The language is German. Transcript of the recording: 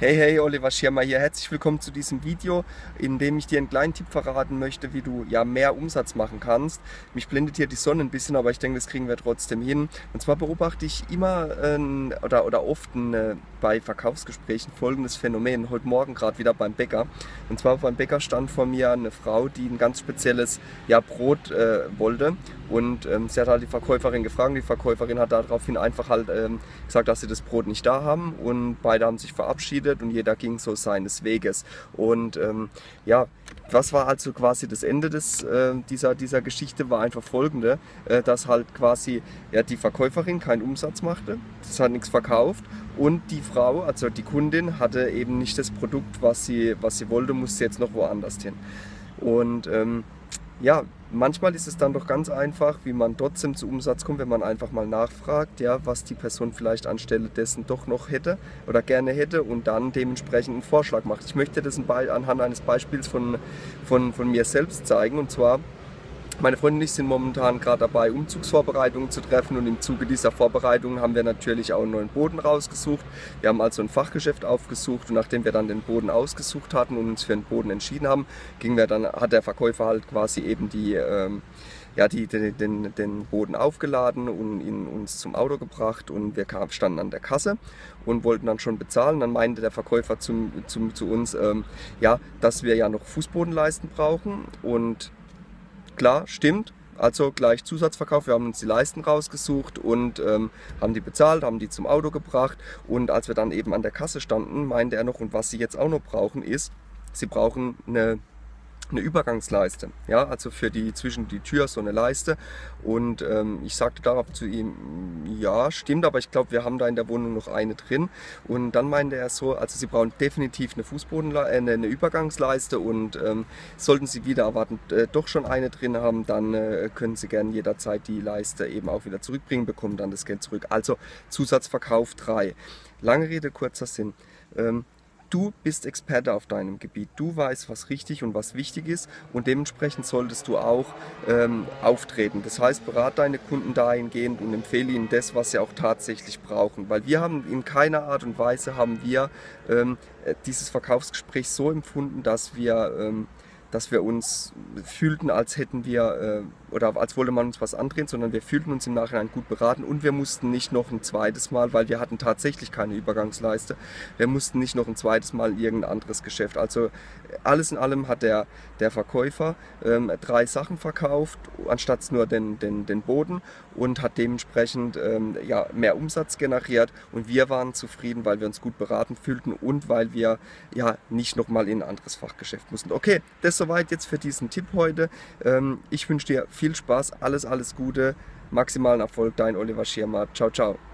Hey, hey, Oliver Schirmer hier. Herzlich willkommen zu diesem Video, in dem ich dir einen kleinen Tipp verraten möchte, wie du ja mehr Umsatz machen kannst. Mich blendet hier die Sonne ein bisschen, aber ich denke, das kriegen wir trotzdem hin. Und zwar beobachte ich immer äh, oder, oder oft äh, bei Verkaufsgesprächen folgendes Phänomen. Heute Morgen gerade wieder beim Bäcker. Und zwar beim Bäcker stand vor mir eine Frau, die ein ganz spezielles ja, Brot äh, wollte. Und ähm, sie hat halt die Verkäuferin gefragt. Die Verkäuferin hat daraufhin einfach halt ähm, gesagt, dass sie das Brot nicht da haben. Und beide haben sich verabschiedet verabschiedet und jeder ging so seines Weges. Und ähm, ja, was war also quasi das Ende des, äh, dieser, dieser Geschichte war einfach folgende, äh, dass halt quasi ja, die Verkäuferin keinen Umsatz machte, das hat nichts verkauft und die Frau, also die Kundin, hatte eben nicht das Produkt, was sie, was sie wollte, musste jetzt noch woanders hin. Und ähm, ja, manchmal ist es dann doch ganz einfach, wie man trotzdem zu Umsatz kommt, wenn man einfach mal nachfragt, ja, was die Person vielleicht anstelle dessen doch noch hätte oder gerne hätte und dann dementsprechend einen Vorschlag macht. Ich möchte das anhand eines Beispiels von, von, von mir selbst zeigen und zwar meine Freundin und ich sind momentan gerade dabei, Umzugsvorbereitungen zu treffen und im Zuge dieser Vorbereitungen haben wir natürlich auch einen neuen Boden rausgesucht. Wir haben also ein Fachgeschäft aufgesucht und nachdem wir dann den Boden ausgesucht hatten und uns für den Boden entschieden haben, ging wir dann, hat der Verkäufer halt quasi eben die, ähm, ja, die, den, den, den Boden aufgeladen und ihn uns zum Auto gebracht und wir kam, standen an der Kasse und wollten dann schon bezahlen. Dann meinte der Verkäufer zum, zum, zu uns, ähm, ja, dass wir ja noch Fußbodenleisten brauchen und klar, stimmt. Also gleich Zusatzverkauf. Wir haben uns die Leisten rausgesucht und ähm, haben die bezahlt, haben die zum Auto gebracht. Und als wir dann eben an der Kasse standen, meinte er noch, und was sie jetzt auch noch brauchen, ist, sie brauchen eine eine Übergangsleiste, ja, also für die zwischen die Tür so eine Leiste und ähm, ich sagte darauf zu ihm, ja, stimmt, aber ich glaube, wir haben da in der Wohnung noch eine drin und dann meinte er so, also Sie brauchen definitiv eine Fußboden, äh, eine Übergangsleiste und ähm, sollten Sie wieder erwarten äh, doch schon eine drin haben, dann äh, können Sie gerne jederzeit die Leiste eben auch wieder zurückbringen, bekommen dann das Geld zurück. Also Zusatzverkauf 3. Lange Rede, kurzer Sinn. Ähm, Du bist Experte auf deinem Gebiet. Du weißt, was richtig und was wichtig ist und dementsprechend solltest du auch ähm, auftreten. Das heißt, berat deine Kunden dahingehend und empfehle ihnen das, was sie auch tatsächlich brauchen. Weil wir haben in keiner Art und Weise haben wir ähm, dieses Verkaufsgespräch so empfunden, dass wir ähm, dass wir uns fühlten, als hätten wir äh, oder als wollte man uns was andrehen, sondern wir fühlten uns im Nachhinein gut beraten und wir mussten nicht noch ein zweites Mal, weil wir hatten tatsächlich keine Übergangsleiste, wir mussten nicht noch ein zweites Mal irgendein anderes Geschäft. Also alles in allem hat der, der Verkäufer ähm, drei Sachen verkauft, anstatt nur den, den, den Boden und hat dementsprechend ähm, ja, mehr Umsatz generiert und wir waren zufrieden, weil wir uns gut beraten fühlten und weil wir ja nicht nochmal in ein anderes Fachgeschäft mussten. Okay, das soweit jetzt für diesen Tipp heute. Ähm, ich wünsche dir viel Spaß, alles, alles Gute, maximalen Erfolg, dein Oliver Schirmer. Ciao, ciao.